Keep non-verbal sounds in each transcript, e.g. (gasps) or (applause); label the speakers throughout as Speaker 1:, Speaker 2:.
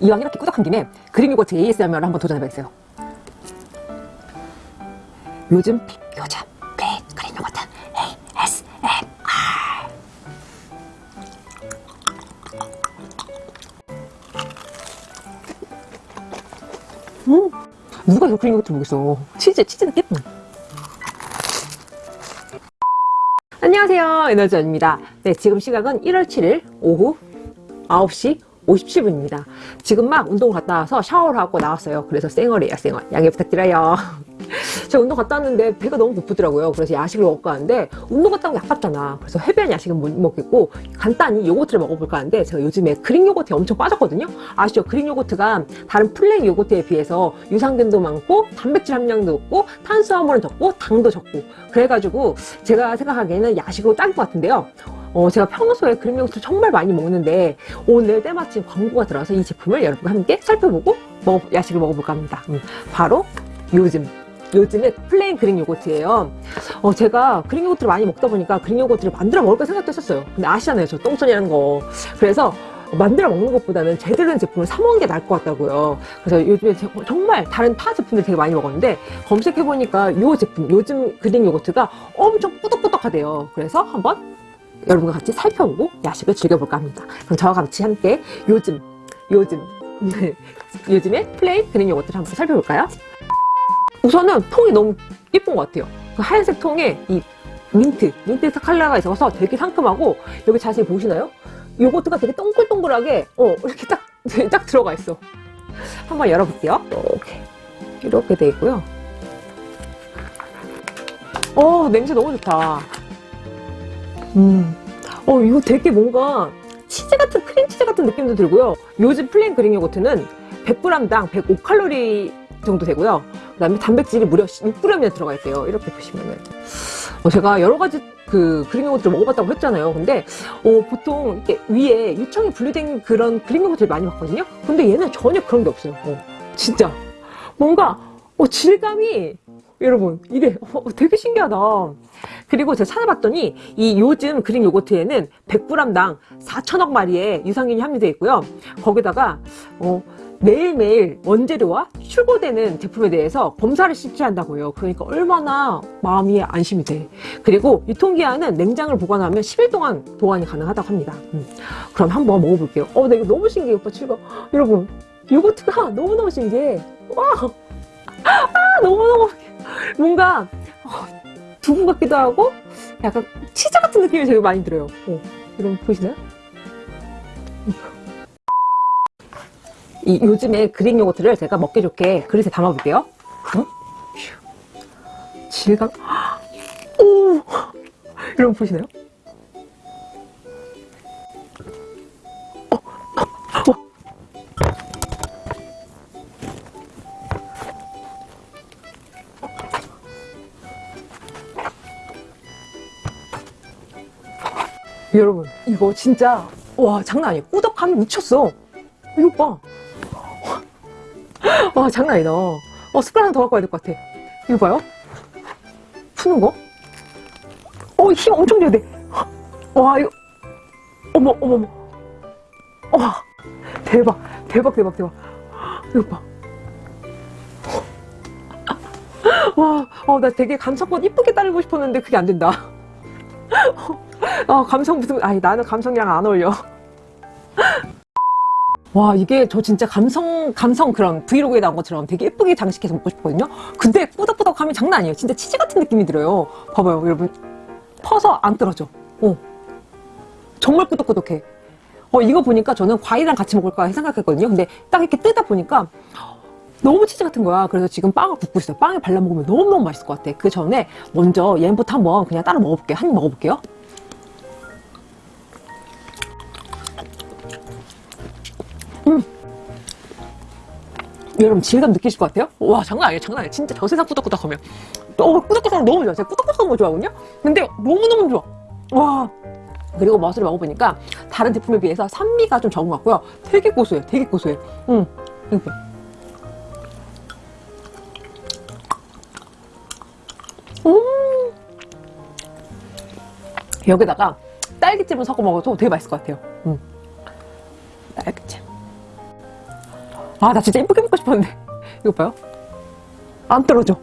Speaker 1: 이왕 이렇게 꾸덕한 김에 그릭 요거트 ASMR을 한번 도전해봐야겠어요. 요즘 요즘 음 누가 이거 그릭 요거트 먹겠어. 치즈 치즈 느낌 안녕하세요. 에너지원입니다. 네 지금 시각은 1월 7일 오후 9시 57분입니다. 지금 막 운동 갔다 와서 샤워를 하고 나왔어요. 그래서 쌩얼이에요 쌩얼. 양해 부탁드려요. (laughs) 제가 운동 갔다 왔는데 배가 너무 고프더라고요. 그래서 야식을 먹을까 하는데 운동 갔다 온게 아깝잖아. 그래서 heavy한 야식은 못 먹겠고 간단히 요거트를 먹어볼까 하는데 제가 요즘에 그릭 요거트에 엄청 빠졌거든요. 아시죠? 그릭 요거트가 다른 플레인 요거트에 비해서 유산균도 많고 단백질 함량도 높고 탄수화물은 적고 당도 적고. 그래가지고 제가 생각하기에는 야식으로 딱일 것 같은데요 어, 제가 평소에 그릭 요거트 정말 많이 먹는데 오늘 때마침 광고가 들어와서 이 제품을 여러분과 함께 살펴보고 먹어, 야식을 먹어볼까 합니다. 음, 바로 요즘 요즘에 플레인 그릭 요거트예요. 어, 제가 그릭 요거트를 많이 먹다 보니까 그릭 요거트를 만들어 먹을까 생각도 했었어요. 근데 아시잖아요 저 똥손이라는 거. 그래서 만들어 먹는 것보다는 제대로 된 제품을 사 먹는 게 나을 것 같다고요. 그래서 요즘에 정말 다른 타 제품들 되게 많이 먹었는데 검색해보니까 이 제품 요즘 그릭 요거트가 엄청 꾸덕꾸덕하대요. 그래서 한번 여러분과 같이 살펴보고 야식을 즐겨볼까 합니다. 그럼 저와 같이 함께 요즘 요즘 (laughs) 요즘에 플레인 그릭 요거트를 한번 살펴볼까요? 우선은 통이 너무 예쁜 것 같아요. 그 하얀색 통에 이 민트 민트 컬러가 있어서 되게 상큼하고 여기 자세히 보시나요? 요거트가 되게 동글동글하게 어 이렇게 딱, (laughs) 딱 들어가 있어. 한번 열어볼게요. 이렇게. 이렇게 돼 있고요. 어 냄새 너무 좋다 음, 어 이거 되게 뭔가 치즈 같은 크림치즈 같은 느낌도 들고요. 요즘 플레인 그릭 요거트는 100g당 105칼로리 정도 되고요. 그 다음에 단백질이 무려 6g이나 들어가 있대요. 이렇게 보시면은. 어, 제가 여러 가지 그 그릭 요거트를 먹어봤다고 했잖아요. 근데 어, 보통 이렇게 위에 유청이 분리된 그런 그릭 요거트를 많이 봤거든요. 근데 얘는 전혀 그런 게 없어요. 어, 진짜. 뭔가 어, 질감이 여러분 이게 어, 되게 신기하다. 그리고 제가 찾아봤더니 이 요즘 그릭 요거트에는 100g당 4천억 마리의 유산균이 함유되어 있고요. 거기다가 어, 매일매일 원재료와 출고되는 제품에 대해서 검사를 실시한다고 해요. 그러니까 얼마나 마음이 안심이 돼. 그리고 유통기한은 냉장을 보관하면 10일 동안 보관이 가능하다고 합니다. 음. 그럼 한번 먹어볼게요. 어, 나 이거 너무 신기해 오빠 즐거 여러분 요거트가 너무너무 신기해. 와! 아, 너무너무 뭔가 어, 두부 같기도 하고 약간 치즈 같은 느낌이 되게 많이 들어요. 어, 여러분 보이시나요? 이 요즘에 그릭 요거트를 제가 먹기 좋게. 그릇에 담아 볼게요. 질감. (gasps) 오! (gasps) 여러분 보시나요? 여러분 이거 진짜 와 장난 아니에요 꾸덕함이 미쳤어. 이거 봐. 와 장난 아니다. 어 숟가락 하나 더 갖고 와야 될 것 같아. 이거 봐요. 푸는 거? 어 힘 엄청 줘야 돼와 이거. 어머 어머 어머. 와 대박 대박 대박 대박. 이거 봐. 와, 어, 나 되게 감성껏 이쁘게 따르고 싶었는데 그게 안 된다. 어, 감성 무슨, 아니, 나는 감성이랑 안 어울려. (laughs) 와 이게 저 진짜 감성 감성 그런 브이로그에 나온 것처럼 되게 예쁘게 장식해서 먹고 싶거든요? 근데 꾸덕꾸덕함이 장난 아니에요. 진짜 치즈 같은 느낌이 들어요. 봐봐요 여러분. 퍼서 안 떨어져. 어. 정말 꾸덕꾸덕해. 어 이거 보니까 저는 과일이랑 같이 먹을까 생각했거든요. 근데 딱 이렇게 뜯다 보니까 너무 치즈 같은 거야. 그래서 지금 빵을 굽고 있어요. 빵에 발라 먹으면 너무너무 맛있을 것 같아. 그 전에 먼저 얘부터 한번 그냥 따로 먹어볼게요. 한 입 먹어볼게요 음. 여러분 질감 느끼실 것 같아요? 와 장난 아니에요 장난 아니에요. 진짜 저 세상 꾸덕꾸덕하면. 어, 꾸덕꾸덕 너무 좋아 제가 꾸덕꾸덕한 거 좋아하거든요? 근데 너무너무 좋아. 와. 그리고 맛을 먹어보니까 다른 제품에 비해서 산미가 좀 적은 것 같고요. 되게 고소해요 되게 고소해 음, 이거 음. 여기다가 딸기잼을 섞어 먹어도 되게 맛있을 것 같아요. 음. 아, 나 진짜 예쁘게 먹고 싶었는데. (laughs) 이거 봐요. 안 떨어져.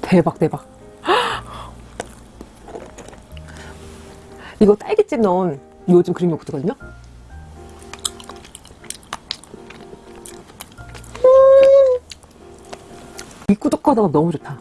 Speaker 1: 대박, 대박. (gasps) 이거 딸기잼 넣은 요즘 그릭 요거트거든요. 음. 이 꾸덕하다가 너무 좋다.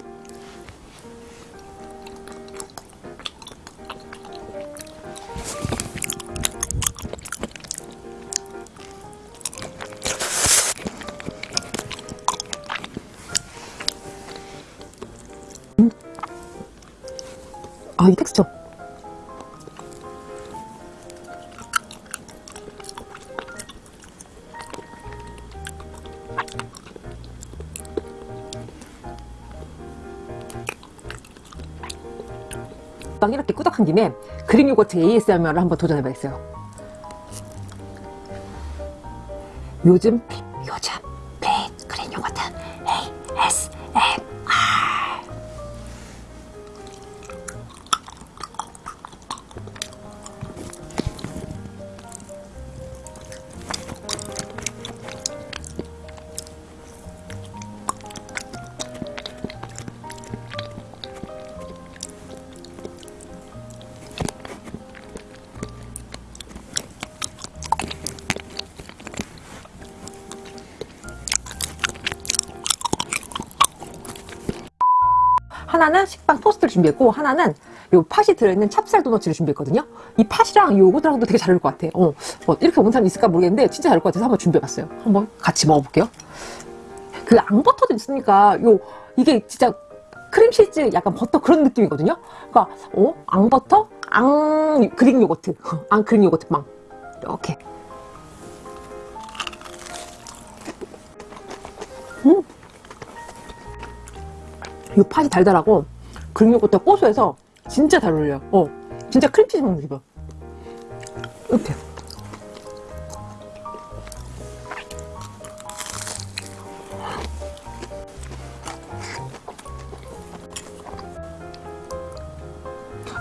Speaker 1: 이 텍스처. 막 이렇게 꾸덕한 김에 그릭 요거트 ASMR을 한번 도전해봐야겠어요. 요즘 픽, 하나는 식빵 토스트를 준비했고 하나는 요 팥이 들어있는 찹쌀 도너츠를 준비했거든요. 이 팥이랑 요거트랑도 되게 잘 어울릴 것 같아. 어, 뭐 이렇게 먹는 사람 있을까 모르겠는데 진짜 잘 어울릴 것 같아서 한번 준비해봤어요. 한번 같이 먹어볼게요. 그 앙버터도 있으니까 요 이게 진짜 크림치즈 약간 버터 그런 느낌이거든요. 그러니까 어 앙버터 앙 그릭 요거트 (laughs) 앙 그릭 요거트 빵 이렇게 음. 이 팥이 달달하고 요거트 고소해서 진짜 잘 어울려요. 어 진짜 크림치즈 먹는 기분. 이렇게.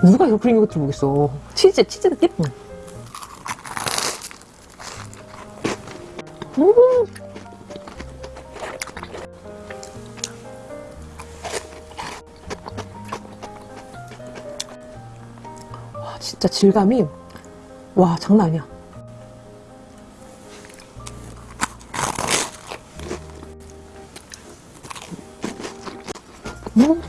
Speaker 1: 누가 이거 그릭 요거트를 먹겠어. 치즈, 치즈 느낌? 응. 음. 진짜 질감이, 와, 장난 아니야. 음.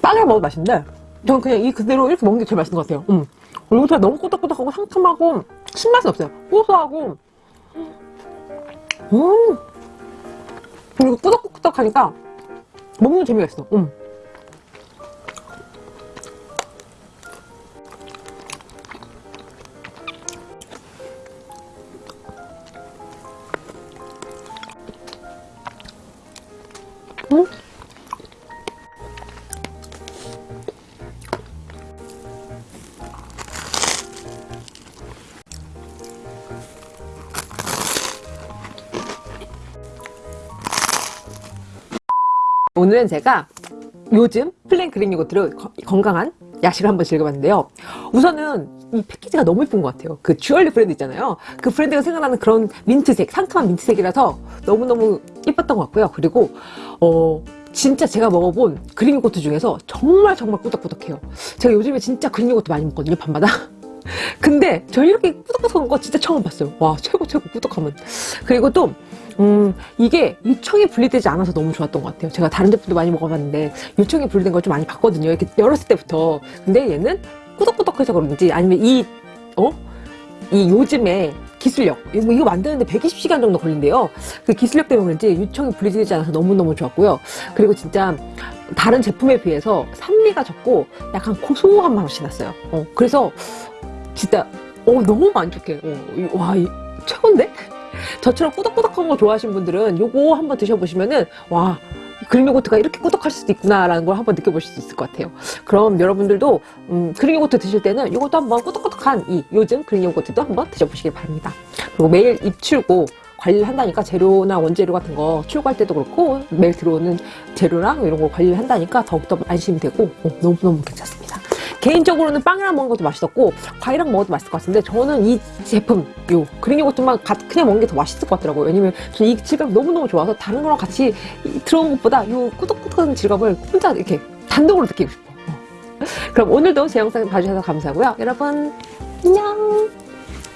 Speaker 1: 빵을 먹어도 맛있는데 저는 그냥 이 그대로 이렇게 먹는 게 제일 맛있는 것 같아요 음. 요거트가 너무 꼬덕꼬덕하고 상큼하고 신맛은 없어요 고소하고 음 그리고 꾸덕꾸덕하니까 먹는 재미가 있어 음. 음. 오늘은 제가 요즘 플랜 Greek yogurt를 거- 건강한 야식을 한번 즐겨봤는데요. 우선은 이 패키지가 너무 예쁜 것 같아요. 그 주얼리 브랜드 있잖아요. 그 브랜드가 생각나는 그런 민트색, 상큼한 민트색이라서 너무너무 예뻤던 것 같고요. 그리고 어 진짜 제가 먹어본 Greek yogurt 중에서 정말 정말 꾸덕꾸덕해요. 제가 요즘에 진짜 Greek yogurt 많이 먹거든요. 밤마다. (laughs) 근데 저 이렇게 꾸덕꾸덕한 거 진짜 처음 봤어요. 와 최고 최고 꾸덕하면. 그리고 또 음, 이게 유청이 분리되지 않아서 너무 좋았던 것 같아요. 제가 다른 제품도 많이 먹어봤는데 유청이 분리된 걸 좀 많이 봤거든요. 이렇게 열었을 때부터. 근데 얘는 꾸덕꾸덕해서 그런지 아니면 이, 어? 이 요즘에 기술력. 이거, 만드는데 120시간 정도 걸린대요. 그 기술력 때문에 그런지 유청이 분리되지 않아서 너무너무 좋았고요. 그리고 진짜 다른 제품에 비해서 산미가 적고 약간 고소한 맛이 났어요. 어, 그래서 진짜 어, 너무 만족해. 어, 이- 와, 이, 최고인데? 저처럼 꾸덕꾸덕한 거 좋아하시는 분들은 요거 한번 드셔보시면은 와 그릭 요거트가 이렇게 꾸덕할 수도 있구나라는 걸 한번 느껴보실 수 있을 것 같아요. 그럼 여러분들도 음, 그릭 요거트 드실 때는 이것도 한번 꾸덕꾸덕한 이 요즘 그릭 요거트도 한번 드셔보시길 바랍니다. 그리고 매일 입출고 관리를 한다니까 재료나 원재료 같은 거 출고할 때도 그렇고 매일 들어오는 재료랑 이런 거 관리를 한다니까 더욱더 안심이 되고 어, 너무너무 괜찮습니다. 개인적으로는 빵이랑 먹는 것도 맛있었고 과일이랑 먹어도 맛있을 것 같은데 저는 이 제품 요 그린 요거트만 가- 그냥 먹는 게 더 맛있을 것 같더라고요. 왜냐면 저는 이 질감 너무너무 좋아서 다른 거랑 같이 이- 들어온 것보다 요 꾸덕꾸덕한 질감을 혼자 이렇게 단독으로 느끼고 싶어. 어. 그럼 오늘도 제 영상 봐주셔서 감사하고요. 여러분 안녕!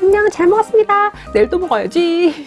Speaker 1: 안녕! 잘 먹었습니다! 내일 또 먹어야지